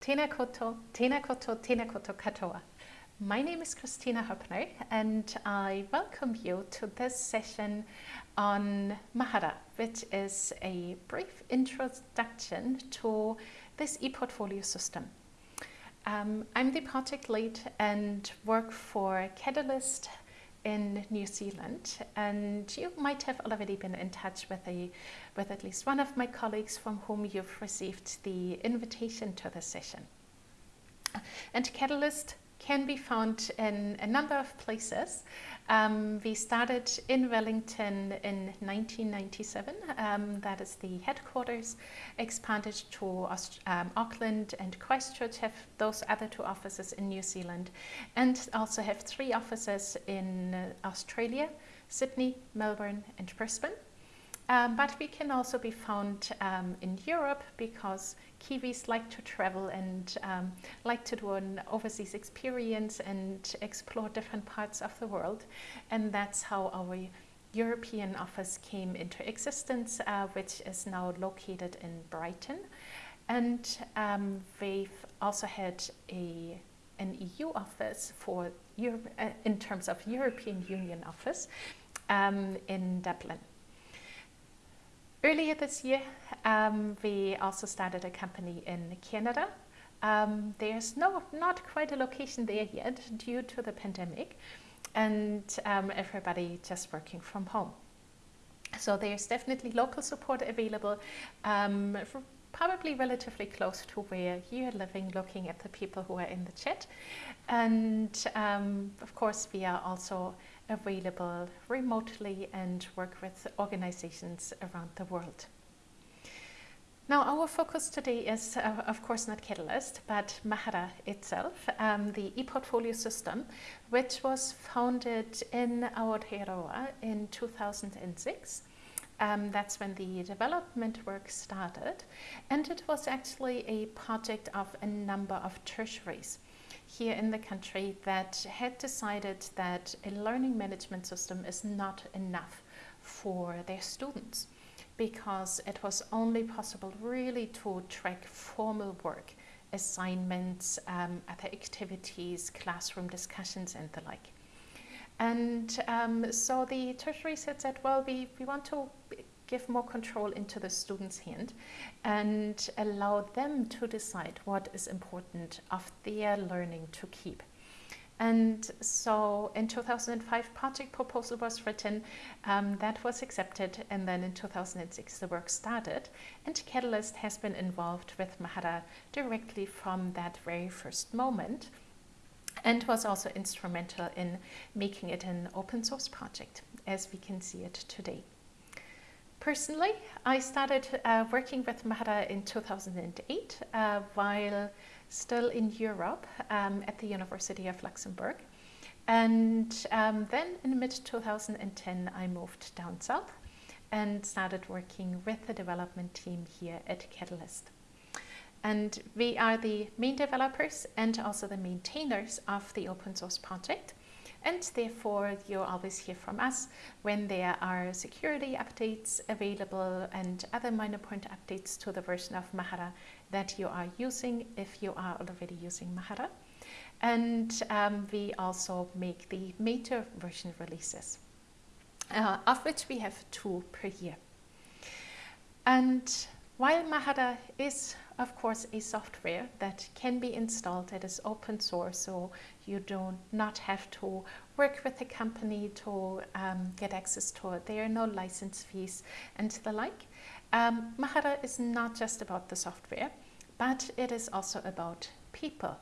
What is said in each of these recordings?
Tēnā koto, tēnā koto, tēnā koto katoa. My name is Kristina Hoeppner and I welcome you to this session on Mahara, which is a brief introduction to this ePortfolio system. Um, I'm the project lead and work for Catalyst in New Zealand and you might have already been in touch with a with at least one of my colleagues from whom you've received the invitation to the session. And Catalyst can be found in a number of places. Um, we started in Wellington in 1997. Um, that is the headquarters. Expanded to um, Auckland and Christchurch have those other two offices in New Zealand and also have three offices in uh, Australia, Sydney, Melbourne and Brisbane. Um, but we can also be found um, in Europe because Kiwis like to travel and um, like to do an overseas experience and explore different parts of the world. And that's how our European office came into existence, uh, which is now located in Brighton. And um, we've also had a an EU office for Europe, uh, in terms of European Union office um, in Dublin. Earlier this year, um, we also started a company in Canada. Um, there's no, not quite a location there yet due to the pandemic and um, everybody just working from home. So there's definitely local support available, um, probably relatively close to where you're living, looking at the people who are in the chat. And um, of course, we are also available remotely and work with organizations around the world. Now our focus today is uh, of course not Catalyst but Mahara itself, um, the ePortfolio system which was founded in Aotearoa in 2006. Um, that's when the development work started and it was actually a project of a number of tertiaries here in the country that had decided that a learning management system is not enough for their students because it was only possible really to track formal work, assignments, um, other activities, classroom discussions and the like. And um, so the tertiary said, well, we, we want to give more control into the student's hand and allow them to decide what is important of their learning to keep. And so in 2005, project proposal was written, um, that was accepted, and then in 2006 the work started. And Catalyst has been involved with Mahara directly from that very first moment and was also instrumental in making it an open source project as we can see it today. Personally, I started uh, working with Mahara in 2008 uh, while still in Europe um, at the University of Luxembourg. And um, then in mid-2010 I moved down south and started working with the development team here at Catalyst. And we are the main developers and also the maintainers of the open source project and therefore you'll always hear from us when there are security updates available and other minor point updates to the version of Mahara that you are using if you are already using Mahara. And um, we also make the major version releases, uh, of which we have two per year. And while Mahara is of course a software that can be installed, it is open source, so you do not have to work with a company to um, get access to it. There are no license fees and the like. Um, Mahara is not just about the software, but it is also about people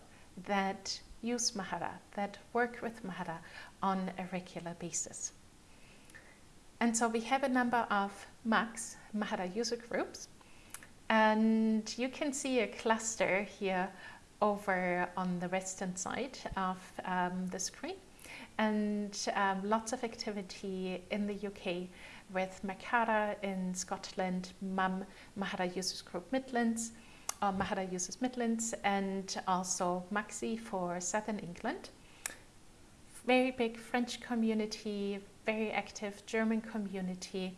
that use Mahara, that work with Mahara on a regular basis. And so we have a number of MUGs, Mahara user groups, and you can see a cluster here over on the western side of um, the screen and um, lots of activity in the UK with Makara in Scotland, MUM, Mahara Users Group Midlands, uh, Mahara Users Midlands and also MAXI for Southern England. Very big French community, very active German community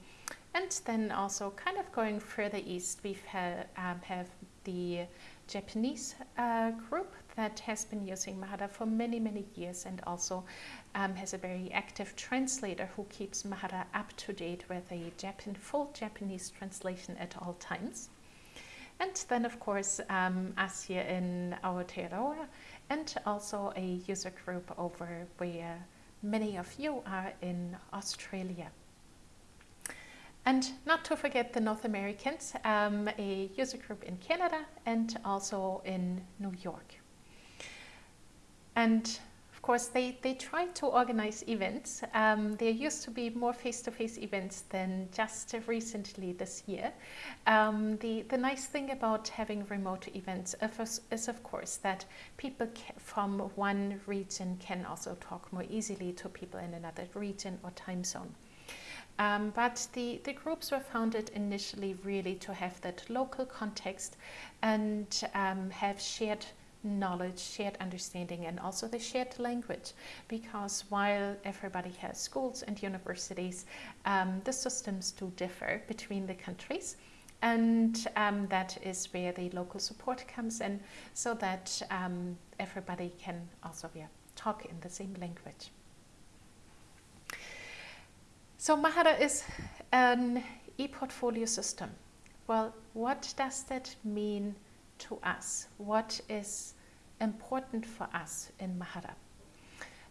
and then also kind of going further east we um, have the Japanese uh, group that has been using Mahara for many, many years and also um, has a very active translator who keeps Mahara up to date with a Japan, full Japanese translation at all times. And then, of course, um, us here in Aotearoa and also a user group over where many of you are in Australia. And not to forget the North Americans, um, a user group in Canada and also in New York. And of course, they, they try to organize events. Um, there used to be more face-to-face -face events than just recently this year. Um, the, the nice thing about having remote events is, of course, that people from one region can also talk more easily to people in another region or time zone. Um, but the, the groups were founded initially really to have that local context and um, have shared knowledge, shared understanding, and also the shared language. Because while everybody has schools and universities, um, the systems do differ between the countries. And um, that is where the local support comes in so that um, everybody can also yeah, talk in the same language. So Mahara is an e-portfolio system. Well, what does that mean to us? What is important for us in Mahara?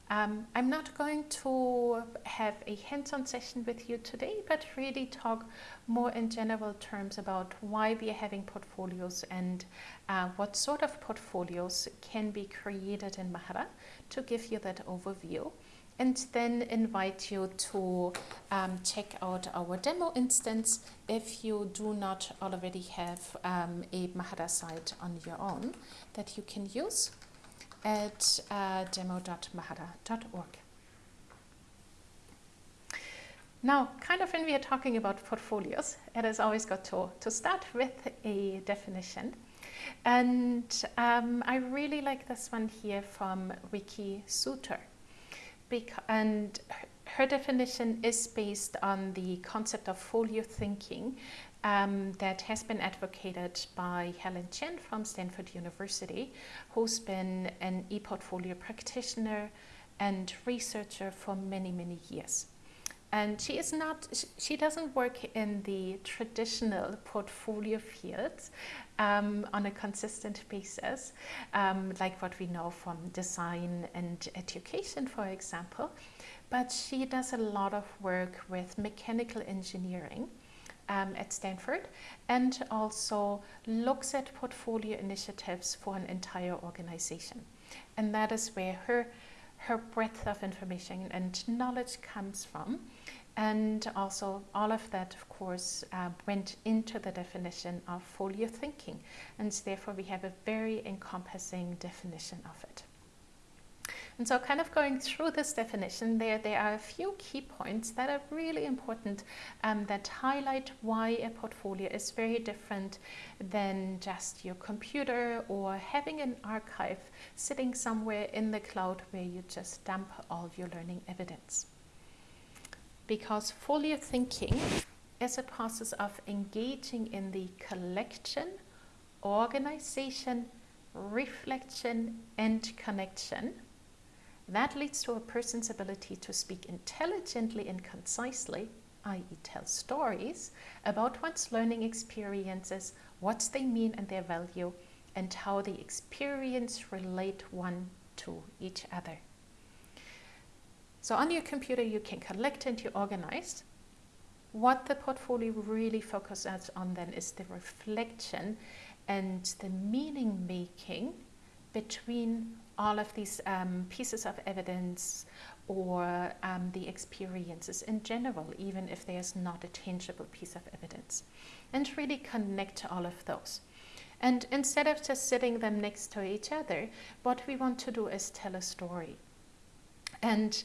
Um, I'm not going to have a hands-on session with you today, but really talk more in general terms about why we are having portfolios and uh, what sort of portfolios can be created in Mahara to give you that overview and then invite you to um, check out our demo instance if you do not already have um, a Mahara site on your own that you can use at uh, demo.mahara.org. Now, kind of when we are talking about portfolios, it has always got to, to start with a definition. And um, I really like this one here from Vicki Suter and her definition is based on the concept of folio thinking um, that has been advocated by Helen Chen from Stanford University, who's been an e-portfolio practitioner and researcher for many, many years. And she is not, she doesn't work in the traditional portfolio fields um, on a consistent basis, um, like what we know from design and education, for example. But she does a lot of work with mechanical engineering um, at Stanford and also looks at portfolio initiatives for an entire organization. And that is where her her breadth of information and knowledge comes from. And also all of that, of course, uh, went into the definition of folio thinking. And therefore we have a very encompassing definition of it. And so kind of going through this definition, there, there are a few key points that are really important um, that highlight why a portfolio is very different than just your computer or having an archive sitting somewhere in the cloud where you just dump all your learning evidence. Because folio thinking is a process of engaging in the collection, organization, reflection, and connection that leads to a person's ability to speak intelligently and concisely, i.e. tell stories, about one's learning experiences, what they mean and their value, and how the experience relate one to each other. So on your computer you can collect and you organize. What the portfolio really focuses on then is the reflection and the meaning making between all of these um, pieces of evidence or um, the experiences in general, even if there's not a tangible piece of evidence, and really connect all of those. And instead of just sitting them next to each other, what we want to do is tell a story. And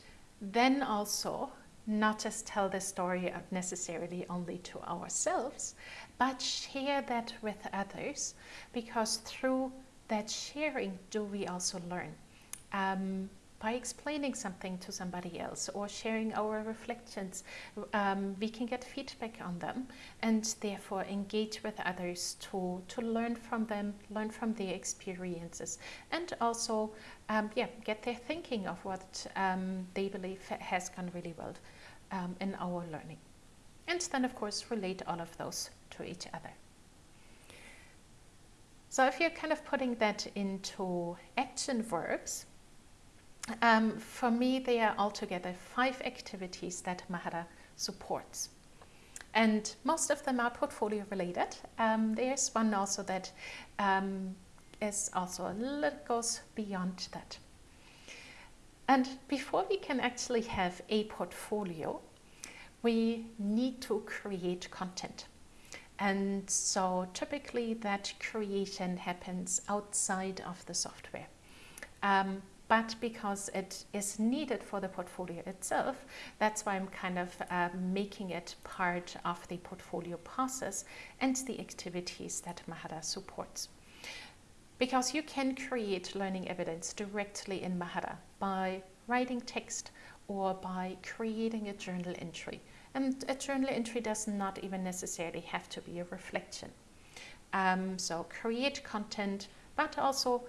then also not just tell the story necessarily only to ourselves, but share that with others because through that sharing do we also learn. Um, by explaining something to somebody else or sharing our reflections, um, we can get feedback on them and therefore engage with others to, to learn from them, learn from their experiences, and also um, yeah, get their thinking of what um, they believe has gone really well um, in our learning. And then, of course, relate all of those to each other. So if you're kind of putting that into action verbs, um, for me, there are altogether five activities that Mahara supports. And most of them are portfolio related. Um, there's one also that um, is also a little goes beyond that. And before we can actually have a portfolio, we need to create content. And so typically that creation happens outside of the software. Um, but because it is needed for the portfolio itself, that's why I'm kind of uh, making it part of the portfolio process and the activities that Mahara supports. Because you can create learning evidence directly in Mahara by writing text or by creating a journal entry. And a journal entry does not even necessarily have to be a reflection. Um, so create content, but also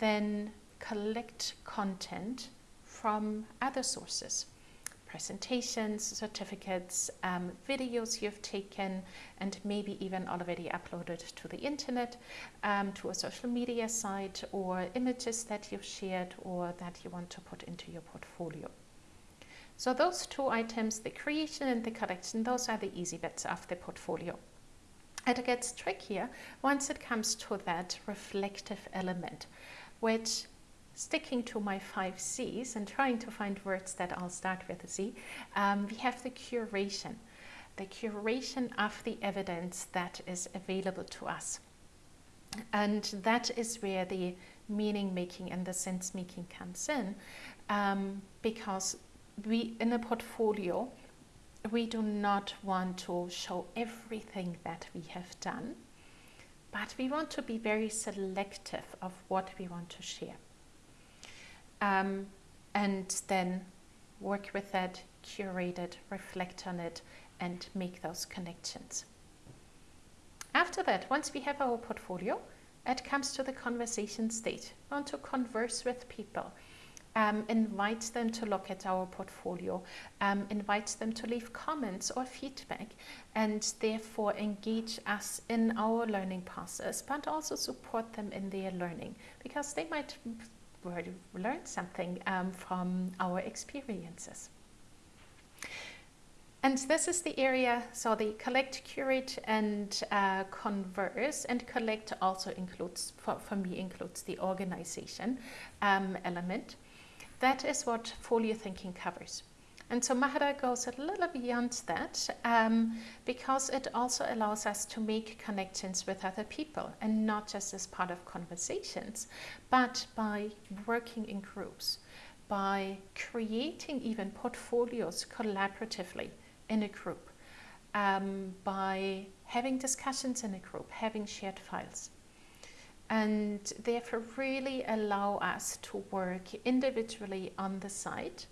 then collect content from other sources presentations, certificates, um, videos you've taken, and maybe even already uploaded to the internet, um, to a social media site, or images that you've shared or that you want to put into your portfolio. So those two items, the creation and the collection, those are the easy bits of the portfolio. It gets trickier once it comes to that reflective element, which sticking to my five C's and trying to find words that all start with a C, um, we have the curation, the curation of the evidence that is available to us. And that is where the meaning making and the sense making comes in um, because we in a portfolio we do not want to show everything that we have done but we want to be very selective of what we want to share um, and then work with that, curate it, reflect on it, and make those connections. After that, once we have our portfolio, it comes to the conversation stage. We want to converse with people, um, invite them to look at our portfolio, um, invite them to leave comments or feedback, and therefore engage us in our learning process, but also support them in their learning because they might learn something um, from our experiences. And this is the area, so the collect, curate and uh, converse and collect also includes, for, for me includes the organization um, element. That is what folio thinking covers. And so Mahara goes a little beyond that um, because it also allows us to make connections with other people and not just as part of conversations, but by working in groups, by creating even portfolios collaboratively in a group, um, by having discussions in a group, having shared files. And therefore really allow us to work individually on the site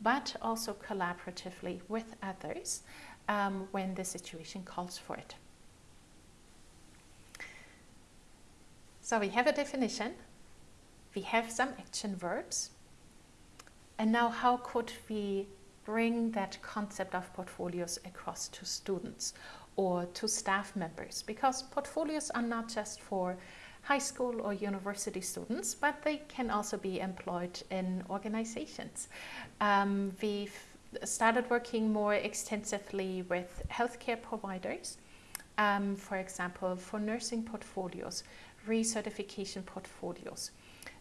but also collaboratively with others um, when the situation calls for it. So we have a definition, we have some action verbs, and now how could we bring that concept of portfolios across to students or to staff members? Because portfolios are not just for high school or university students, but they can also be employed in organizations. Um, we've started working more extensively with healthcare providers, um, for example, for nursing portfolios, recertification portfolios.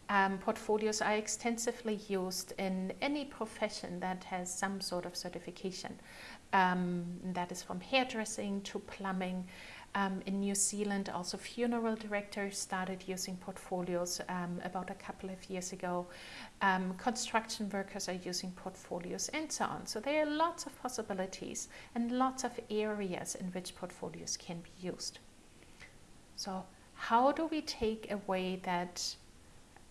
Um, portfolios are extensively used in any profession that has some sort of certification. Um, that is from hairdressing to plumbing, um, in New Zealand, also funeral directors started using portfolios um, about a couple of years ago. Um, construction workers are using portfolios and so on. So there are lots of possibilities and lots of areas in which portfolios can be used. So how do we take away that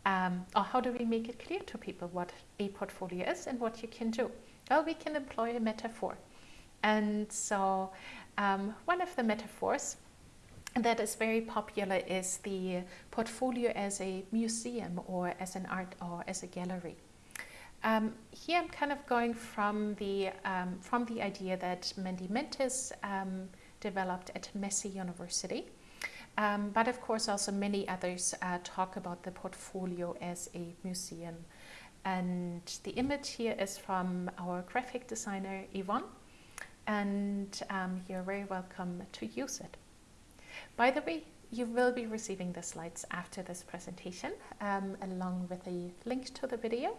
um, or how do we make it clear to people what a portfolio is and what you can do? Well, we can employ a metaphor. And so um, one of the metaphors that is very popular is the portfolio as a museum or as an art or as a gallery. Um, here I'm kind of going from the, um, from the idea that Mandia Mentis um, developed at Massey University. Um, but of course also many others uh, talk about the portfolio as a museum. And the image here is from our graphic designer Yvonne and um, you're very welcome to use it. By the way, you will be receiving the slides after this presentation um, along with a link to the video.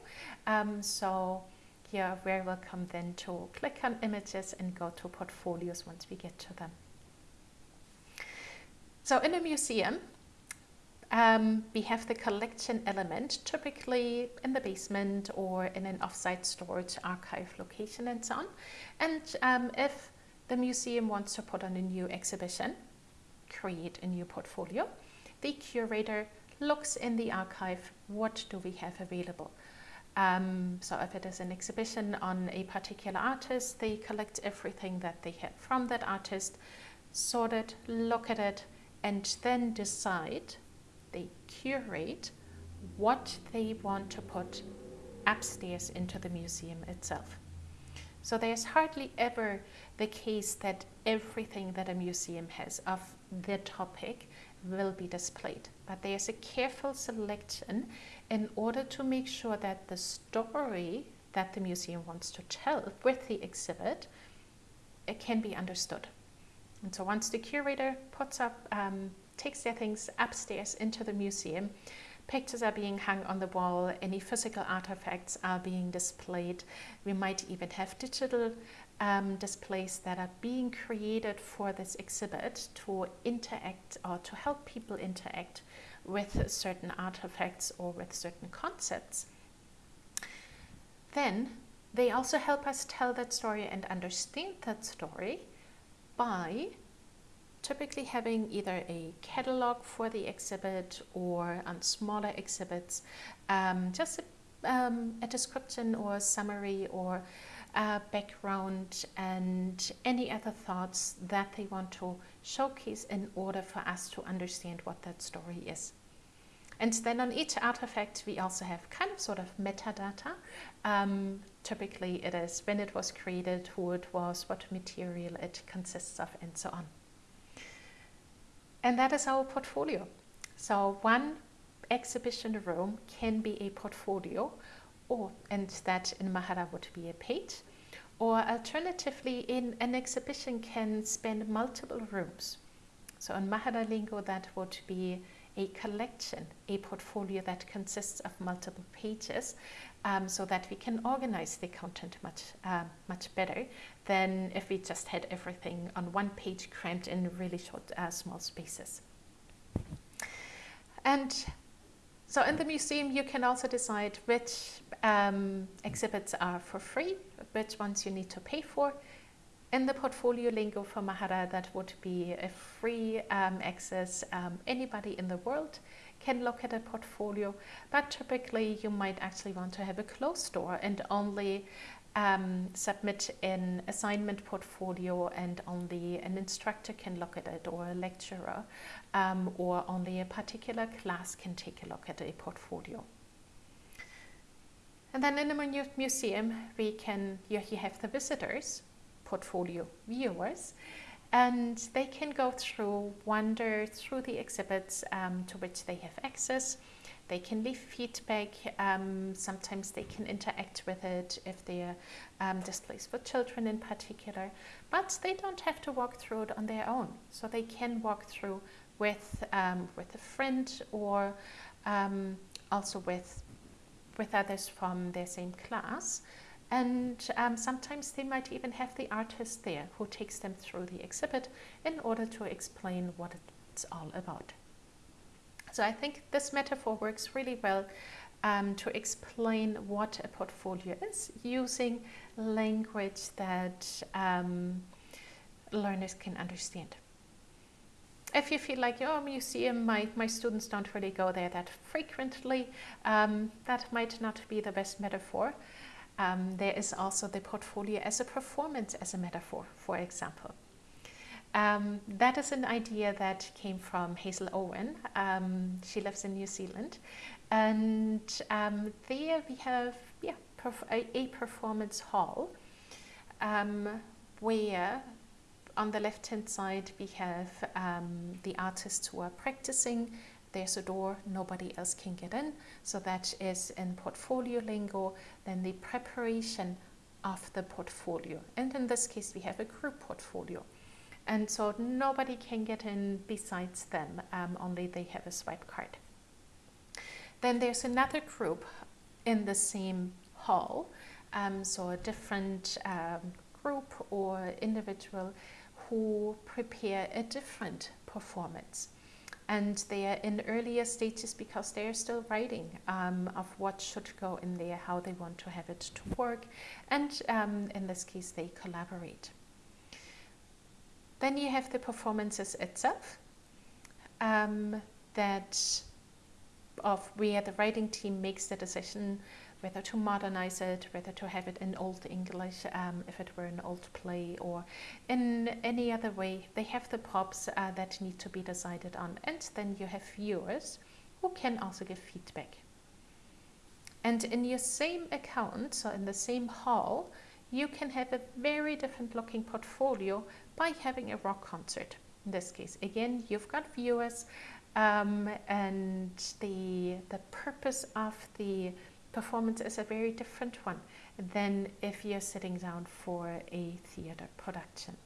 Um, so you're very welcome then to click on images and go to portfolios once we get to them. So in a museum, um, we have the collection element, typically in the basement or in an offsite storage archive location and so on. And um, if the museum wants to put on a new exhibition, create a new portfolio, the curator looks in the archive, what do we have available? Um, so if it is an exhibition on a particular artist, they collect everything that they have from that artist, sort it, look at it, and then decide they curate what they want to put upstairs into the museum itself. So there's hardly ever the case that everything that a museum has of the topic will be displayed. But there's a careful selection in order to make sure that the story that the museum wants to tell with the exhibit it can be understood. And so once the curator puts up um, takes their things upstairs into the museum. Pictures are being hung on the wall, any physical artifacts are being displayed. We might even have digital um, displays that are being created for this exhibit to interact or to help people interact with certain artifacts or with certain concepts. Then they also help us tell that story and understand that story by typically having either a catalog for the exhibit or on smaller exhibits, um, just a, um, a, description or a summary or a background and any other thoughts that they want to showcase in order for us to understand what that story is. And then on each artifact, we also have kind of sort of metadata. Um, typically, it is when it was created, who it was, what material it consists of, and so on. And that is our portfolio. So one exhibition room can be a portfolio or and that in Mahara would be a page or alternatively in an exhibition can span multiple rooms. So in Mahara lingo that would be a collection, a portfolio that consists of multiple pages um, so that we can organize the content much, uh, much better than if we just had everything on one page crammed in really short, uh, small spaces. And so in the museum, you can also decide which um, exhibits are for free, which ones you need to pay for. In the portfolio lingo for Mahara, that would be a free um, access. Um, anybody in the world can look at a portfolio, but typically you might actually want to have a closed door and only um, submit an assignment portfolio and only an instructor can look at it or a lecturer um, or only a particular class can take a look at a portfolio. And then in the museum, we can, you, you have the visitors, portfolio viewers, and they can go through, wander through the exhibits um, to which they have access. They can leave feedback. Um, sometimes they can interact with it if they're um, displays for children in particular. But they don't have to walk through it on their own. So they can walk through with um, with a friend or um, also with with others from their same class. And um, sometimes they might even have the artist there who takes them through the exhibit in order to explain what it's all about. So I think this metaphor works really well um, to explain what a portfolio is using language that um, learners can understand. if you feel like, oh, museum, my, my students don't really go there that frequently, um, that might not be the best metaphor. Um, there is also the portfolio as a performance as a metaphor, for example. Um, that is an idea that came from Hazel Owen. Um, she lives in New Zealand. And um, there we have yeah, perf a, performance hall um, where on the left hand side we have um, the artists who are practicing there's a door nobody else can get in. So that is in portfolio lingo. Then the preparation of the portfolio. And in this case we have a group portfolio. And so nobody can get in besides them. Um, only they have a swipe card. Then there's another group in the same hall. Um, so a different um, group or individual who prepare a different performance. And they are in earlier stages because they are still writing um, of what should go in there, how they want to have it to work. And um, in this case, they collaborate. Then you have the performances itself um, that of where the writing team makes the decision whether to modernize it, whether to have it in Old English, um, if it were an old play, or in any other way. They have the props uh, that need to be decided on. And then you have viewers who can also give feedback. And in your same account, so in the same hall, you can have a very different looking portfolio by having a rock concert. In this case, again, you've got viewers um, and the, the purpose of the performance is a very different one than if you're sitting down for a theatre production.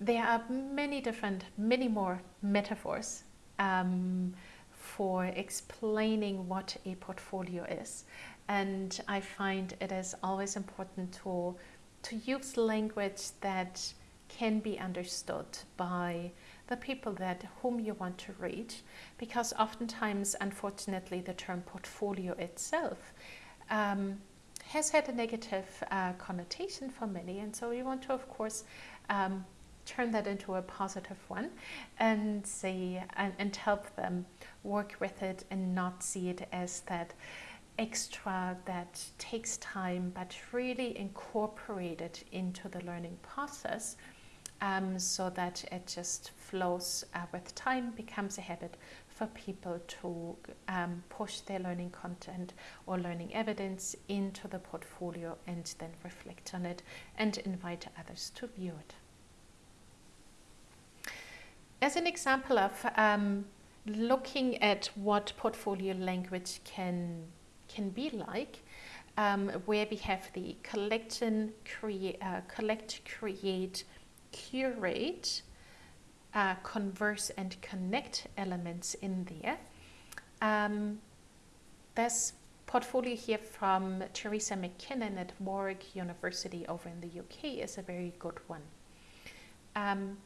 There are many different, many more metaphors um, for explaining what a portfolio is. And I find it is always important to, to use language that can be understood by the people that whom you want to reach because oftentimes unfortunately the term portfolio itself um, has had a negative uh, connotation for many and so we want to of course um, turn that into a positive one and see and, and help them work with it and not see it as that extra that takes time but really incorporate it into the learning process um, so that it just flows uh, with time, becomes a habit for people to um, push their learning content or learning evidence into the portfolio and then reflect on it and invite others to view it. As an example of um, looking at what portfolio language can, can be like, um, where we have the collection, create, uh, collect, create, curate, uh, converse and connect elements in there. Um, this portfolio here from Teresa MacKinnon at Warwick University over in the UK is a very good one. Um,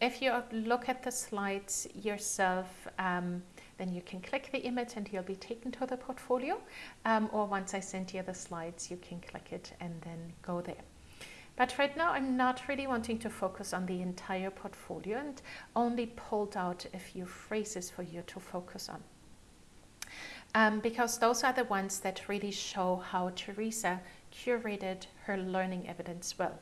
if you look at the slides yourself, um, then you can click the image and you'll be taken to the portfolio. Um, or once I send you the slides, you can click it and then go there. But right now I'm not really wanting to focus on the entire portfolio and only pulled out a few phrases for you to focus on. Um, because those are the ones that really show how Teresa curated her learning evidence well.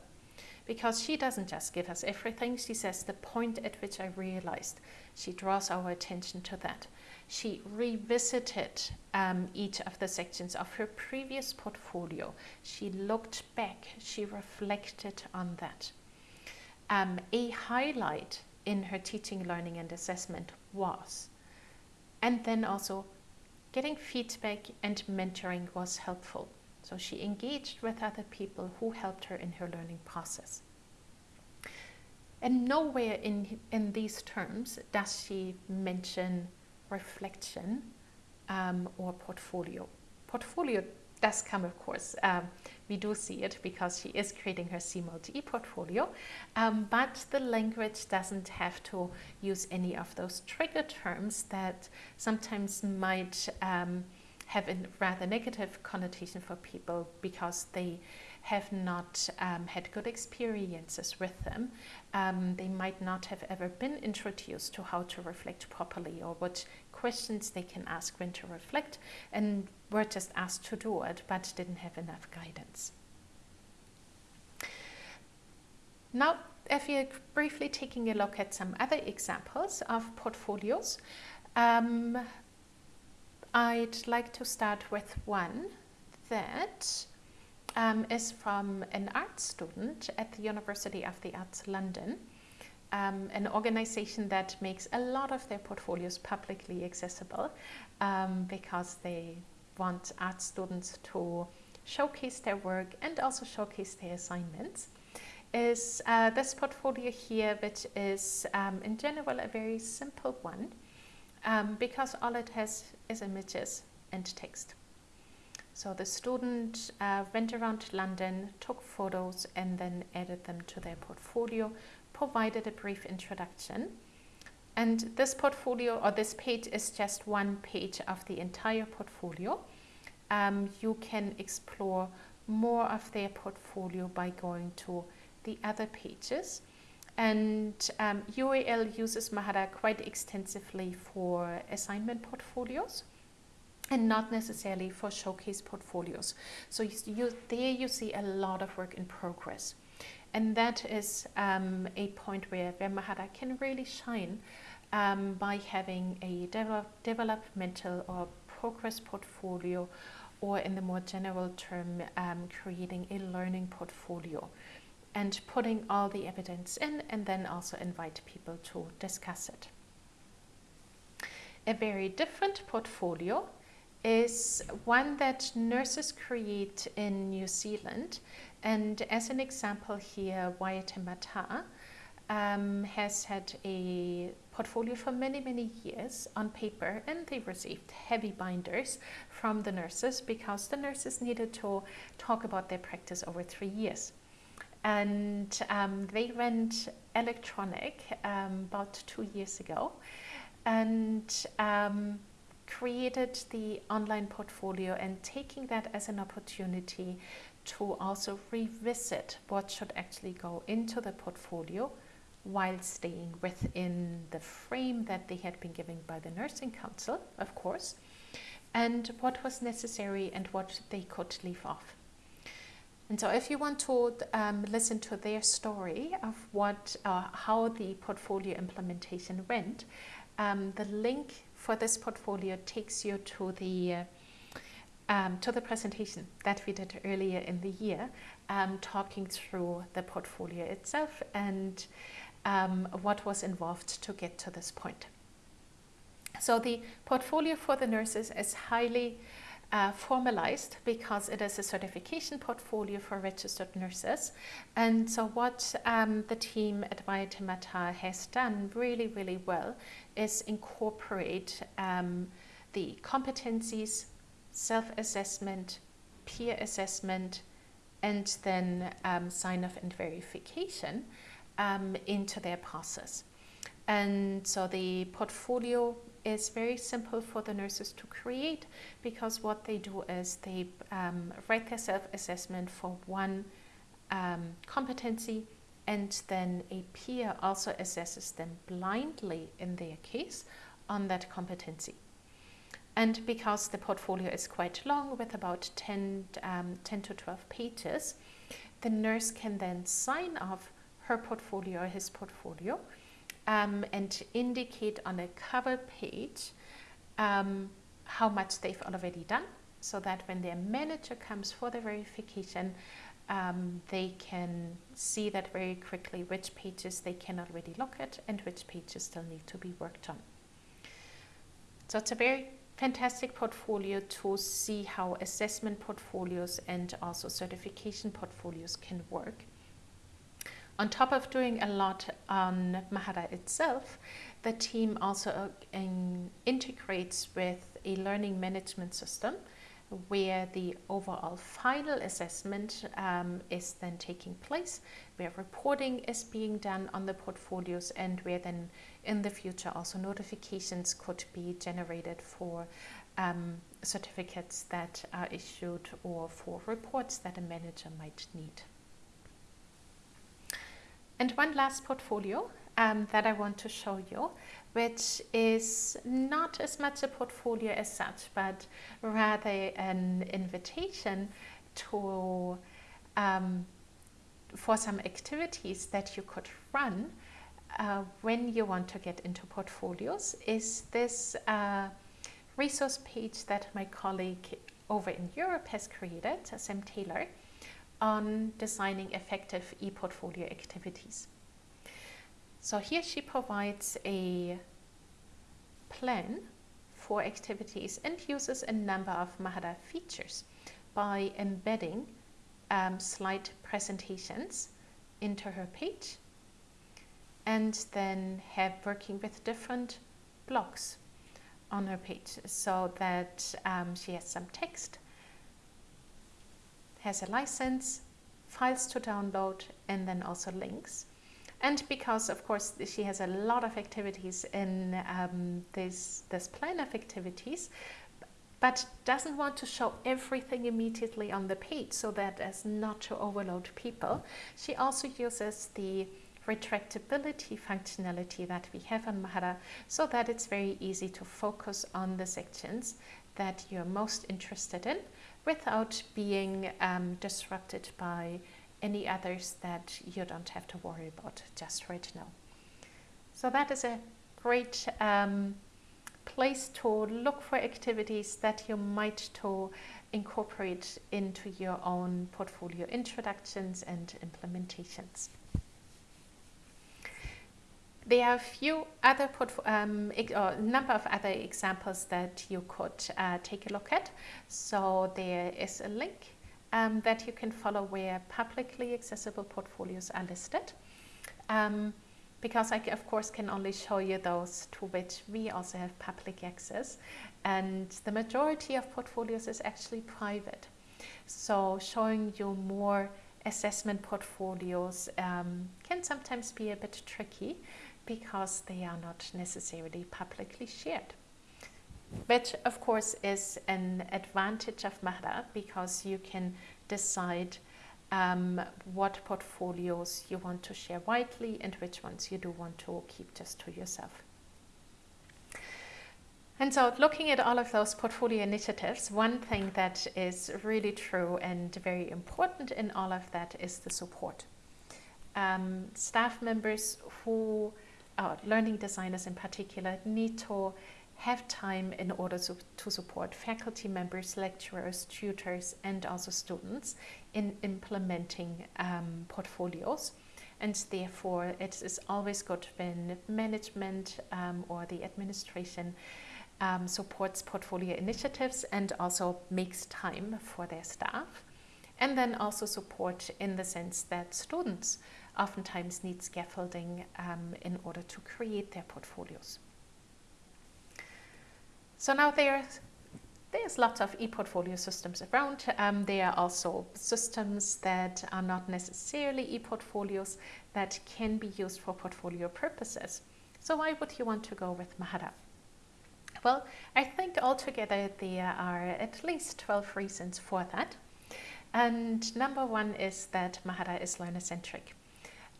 Because she doesn't just give us everything, she says the point at which I realized. She draws our attention to that she revisited um, each of the sections of her previous portfolio. She looked back, she reflected on that. Um, a highlight in her teaching, learning and assessment was, and then also getting feedback and mentoring was helpful. So she engaged with other people who helped her in her learning process. And nowhere in, in these terms does she mention reflection um, or portfolio. Portfolio does come, of course. Um, we do see it because she is creating her CMALT portfolio, um, but the language doesn't have to use any of those trigger terms that sometimes might um, have a rather negative connotation for people because they have not um, had good experiences with them. Um, they might not have ever been introduced to how to reflect properly or what questions they can ask when to reflect and were just asked to do it but didn't have enough guidance. Now, if you're briefly taking a look at some other examples of portfolios, um, I'd like to start with one that um, is from an art student at the University of the Arts London, um, an organization that makes a lot of their portfolios publicly accessible um, because they want art students to showcase their work and also showcase their assignments is uh, this portfolio here which is um, in general a very simple one um, because all it has is images and text. So the student uh, went around London, took photos and then added them to their portfolio, provided a brief introduction. And this portfolio or this page is just one page of the entire portfolio. Um, you can explore more of their portfolio by going to the other pages. And um, UAL uses Mahara quite extensively for assignment portfolios and not necessarily for showcase portfolios. So you, there you see a lot of work in progress. And that is um, a point where, where Mahara can really shine um, by having a develop, developmental or progress portfolio or in the more general term, um, creating a learning portfolio and putting all the evidence in and then also invite people to discuss it. A very different portfolio is one that nurses create in New Zealand. And as an example here, Waitemata um, has had a portfolio for many, many years on paper and they received heavy binders from the nurses because the nurses needed to talk about their practice over three years and um, they went electronic um, about two years ago and um, created the online portfolio and taking that as an opportunity to also revisit what should actually go into the portfolio while staying within the frame that they had been given by the Nursing Council, of course, and what was necessary and what they could leave off. And so if you want to um, listen to their story of what, uh, how the portfolio implementation went, um, the link for this portfolio takes you to the uh, um, to the presentation that we did earlier in the year, um, talking through the portfolio itself and um, what was involved to get to this point. So the portfolio for the nurses is highly uh, formalized because it is a certification portfolio for registered nurses. And so what um, the team at Waitemata has done really, really well is incorporate um, the competencies, self-assessment, peer assessment, and then um, sign-off and verification um, into their process. And so the portfolio is very simple for the nurses to create because what they do is they um, write their self-assessment for one um, competency and then a peer also assesses them blindly in their case on that competency. And because the portfolio is quite long with about 10, um, 10 to 12 pages, the nurse can then sign off her portfolio or his portfolio um, and indicate on a cover page um, how much they've already done so that when their manager comes for the verification, um, they can see that very quickly which pages they can already look at and which pages still need to be worked on. So it's a very fantastic portfolio to see how assessment portfolios and also certification portfolios can work. On top of doing a lot on Mahara itself, the team also uh, in, integrates with a learning management system where the overall final assessment um, is then taking place, where reporting is being done on the portfolios and where then in the future also notifications could be generated for um, certificates that are issued or for reports that a manager might need. And one last portfolio um, that I want to show you, which is not as much a portfolio as such, but rather an invitation to um, for some activities that you could run uh, when you want to get into portfolios is this uh, resource page that my colleague over in Europe has created, Sam Taylor, on designing effective e-portfolio activities. So here she provides a plan for activities and uses a number of Mahara features by embedding um, slide presentations into her page and then have working with different blocks on her page so that um, she has some text, has a license, files to download, and then also links. And because, of course, she has a lot of activities in um, this, this plan of activities, but doesn't want to show everything immediately on the page so that as not to overload people, she also uses the retractability functionality that we have on Mahara so that it's very easy to focus on the sections that you're most interested in without being um, disrupted by any others that you don't have to worry about just right now. So that is a great um, place to look for activities that you might to incorporate into your own portfolio introductions and implementations. There are a few other um, or number of other examples that you could uh, take a look at. So there is a link um, that you can follow where publicly accessible portfolios are listed. Um, because I, of course, can only show you those to which we also have public access. And the majority of portfolios is actually private. So showing you more assessment portfolios um, can sometimes be a bit tricky because they are not necessarily publicly shared. Which of course is an advantage of Mahara because you can decide um, what portfolios you want to share widely and which ones you do want to keep just to yourself. And so looking at all of those portfolio initiatives, one thing that is really true and very important in all of that is the support. Um, staff members who uh, learning designers in particular need to have time in order to, to support faculty members, lecturers, tutors, and also students in implementing um, portfolios. And therefore, it is always good when management um, or the administration um, supports portfolio initiatives and also makes time for their staff. And then also support in the sense that students oftentimes need scaffolding um, in order to create their portfolios. So now there's, there's lots of e-portfolio systems around. Um, there are also systems that are not necessarily e-portfolios that can be used for portfolio purposes. So why would you want to go with Mahara? Well, I think altogether there are at least 12 reasons for that. And number one is that Mahara is learner-centric.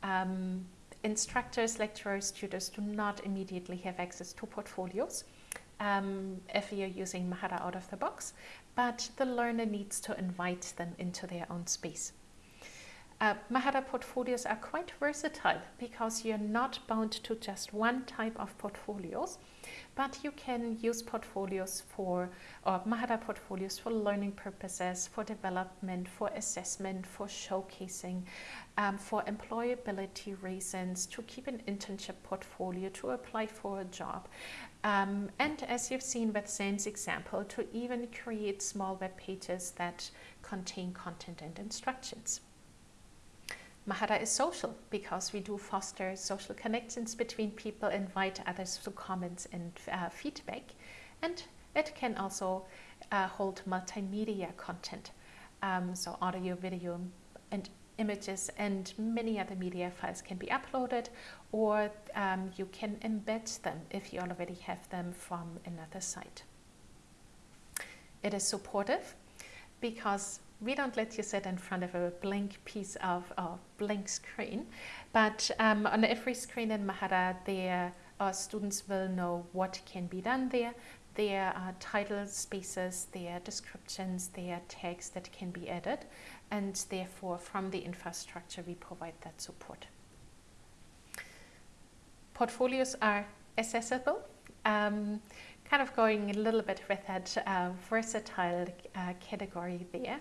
Um, instructors, lecturers, tutors do not immediately have access to portfolios um, if you're using Mahara out of the box, but the learner needs to invite them into their own space. Uh, Mahara portfolios are quite versatile because you're not bound to just one type of portfolios but you can use portfolios for, or Mahara portfolios for learning purposes, for development, for assessment, for showcasing, um, for employability reasons, to keep an internship portfolio, to apply for a job. Um, and as you've seen with Sam's example, to even create small web pages that contain content and instructions. Mahara is social because we do foster social connections between people, invite others to comments and uh, feedback. And it can also uh, hold multimedia content, um, so audio, video, and images and many other media files can be uploaded or um, you can embed them if you already have them from another site. It is supportive because we don't let you sit in front of a blank piece of a blank screen, but um, on every screen in Mahara, there our students will know what can be done there. There are title spaces, there are descriptions, there are tags that can be added, and therefore from the infrastructure we provide that support. Portfolios are accessible. Um, kind of going a little bit with that uh, versatile uh, category there.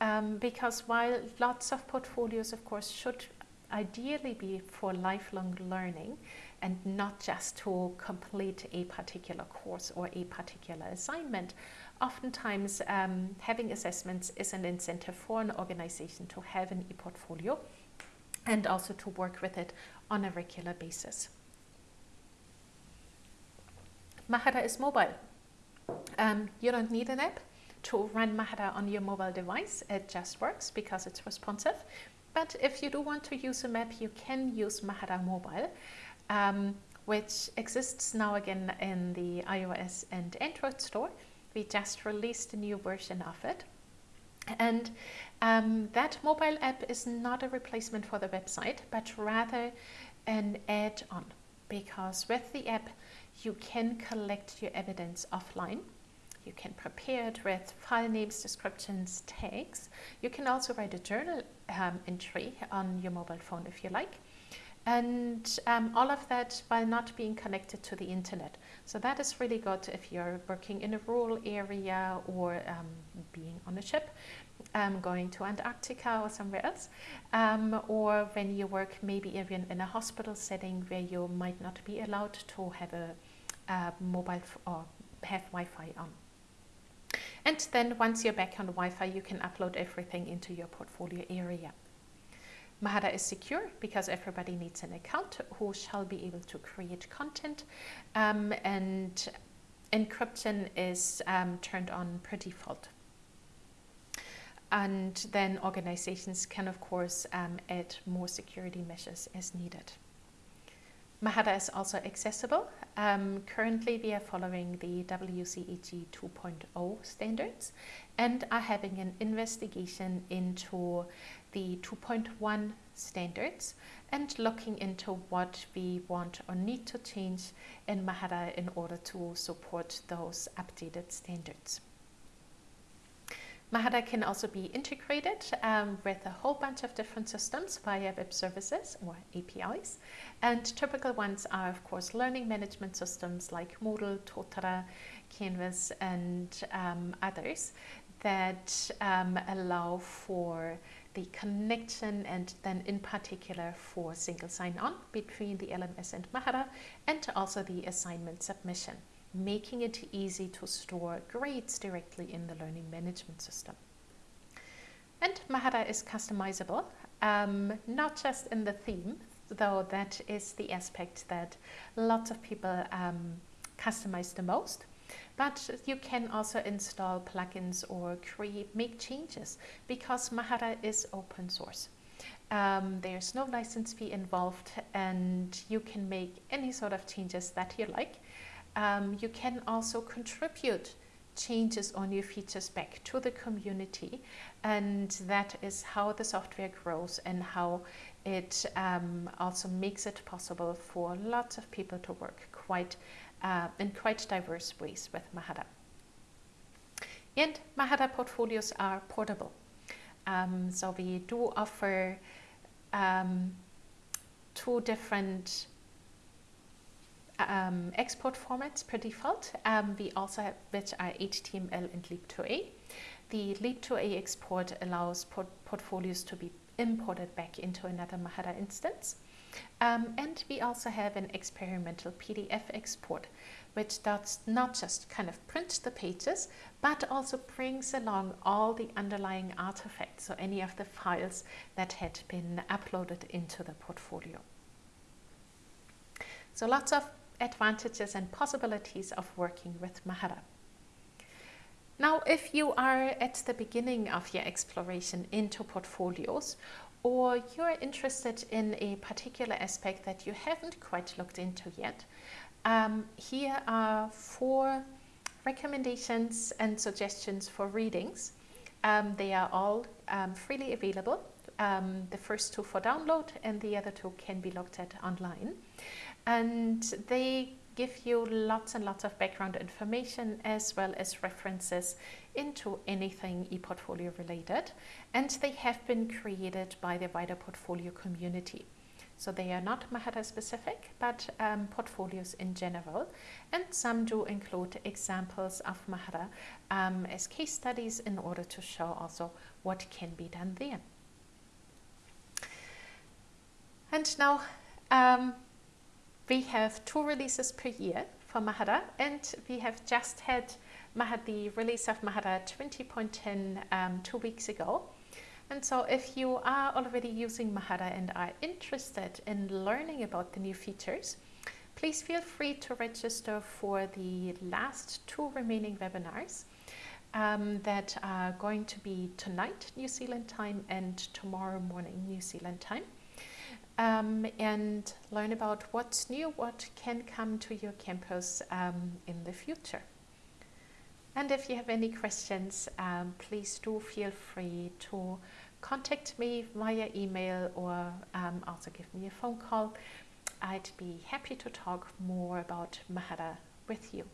Um, because while lots of portfolios, of course, should ideally be for lifelong learning and not just to complete a particular course or a particular assignment, oftentimes um, having assessments is an incentive for an organization to have an e-portfolio and also to work with it on a regular basis. Mahara is mobile. Um, you don't need an app to run Mahara on your mobile device. It just works because it's responsive. But if you do want to use a map, you can use Mahara Mobile, um, which exists now again in the iOS and Android store. We just released a new version of it. And um, that mobile app is not a replacement for the website, but rather an add-on because with the app, you can collect your evidence offline. You can prepare it with file names, descriptions, tags. You can also write a journal um, entry on your mobile phone if you like. And um, all of that while not being connected to the internet. So that is really good if you're working in a rural area or um, being on a ship, um, going to Antarctica or somewhere else, um, or when you work maybe even in a hospital setting where you might not be allowed to have a uh, mobile or have Wi-Fi on. And then once you're back on Wi-Fi, you can upload everything into your portfolio area. Mahara is secure because everybody needs an account who shall be able to create content um, and encryption is um, turned on per default. And then organizations can of course um, add more security measures as needed. Mahara is also accessible. Um, currently, we are following the WCAG 2.0 standards and are having an investigation into the 2.1 standards and looking into what we want or need to change in Mahara in order to support those updated standards. Mahara can also be integrated um, with a whole bunch of different systems via web services or APIs. And typical ones are, of course, learning management systems like Moodle, Totara, Canvas, and um, others that um, allow for the connection and then in particular for single sign-on between the LMS and Mahara and also the assignment submission making it easy to store grades directly in the learning management system. And Mahara is customizable, um, not just in the theme, though that is the aspect that lots of people um, customize the most, but you can also install plugins or create, make changes because Mahara is open source. Um, there's no license fee involved and you can make any sort of changes that you like um, you can also contribute changes on your features back to the community and that is how the software grows and how it um, also makes it possible for lots of people to work quite uh, in quite diverse ways with Mahara. And Mahara portfolios are portable. Um, so we do offer um, two different um, export formats per default. Um, we also have which are HTML and Leap2A. The Leap2A export allows port portfolios to be imported back into another Mahara instance. Um, and we also have an experimental PDF export, which does not just kind of print the pages, but also brings along all the underlying artifacts, so any of the files that had been uploaded into the portfolio. So lots of advantages and possibilities of working with Mahara. Now, if you are at the beginning of your exploration into portfolios, or you're interested in a particular aspect that you haven't quite looked into yet, um, here are four recommendations and suggestions for readings. Um, they are all um, freely available. Um, the first two for download and the other two can be looked at online. And they give you lots and lots of background information as well as references into anything ePortfolio related. And they have been created by the wider portfolio community. So they are not Mahara specific, but um, portfolios in general. And some do include examples of Mahara um, as case studies in order to show also what can be done there. And now um, we have two releases per year for Mahara and we have just had Mahara, the release of Mahara 20.10 um, two weeks ago. And so if you are already using Mahara and are interested in learning about the new features, please feel free to register for the last two remaining webinars um, that are going to be tonight New Zealand time and tomorrow morning New Zealand time. Um, and learn about what's new, what can come to your campus um, in the future. And if you have any questions, um, please do feel free to contact me via email or um, also give me a phone call. I'd be happy to talk more about Mahara with you.